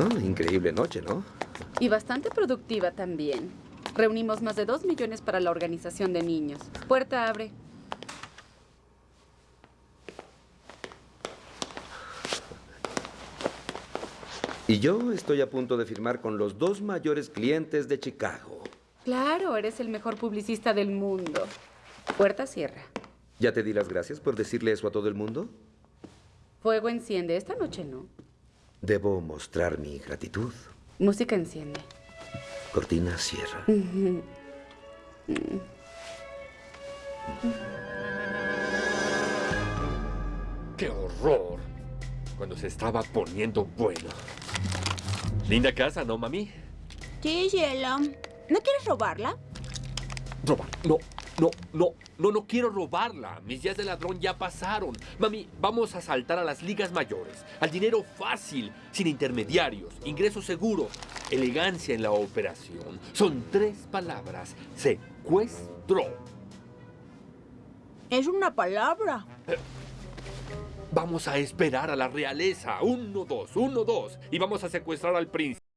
Ah, increíble noche, ¿no? Y bastante productiva también. Reunimos más de dos millones para la organización de niños. Puerta abre. Y yo estoy a punto de firmar con los dos mayores clientes de Chicago. Claro, eres el mejor publicista del mundo. Puerta cierra. ¿Ya te di las gracias por decirle eso a todo el mundo? Fuego enciende. Esta noche no. Debo mostrar mi gratitud. Música enciende. Cortina cierra. ¡Qué horror! Cuando se estaba poniendo bueno. Linda casa, ¿no, mami? Sí, cielo. ¿No quieres robarla? Robar. No, no, no, no, no quiero robarla. Mis días de ladrón ya pasaron. Mami, vamos a saltar a las ligas mayores. Al dinero fácil, sin intermediarios, ingreso seguro, elegancia en la operación. Son tres palabras. Secuestro. Es una palabra. Vamos a esperar a la realeza. Uno, dos, uno, dos. Y vamos a secuestrar al príncipe.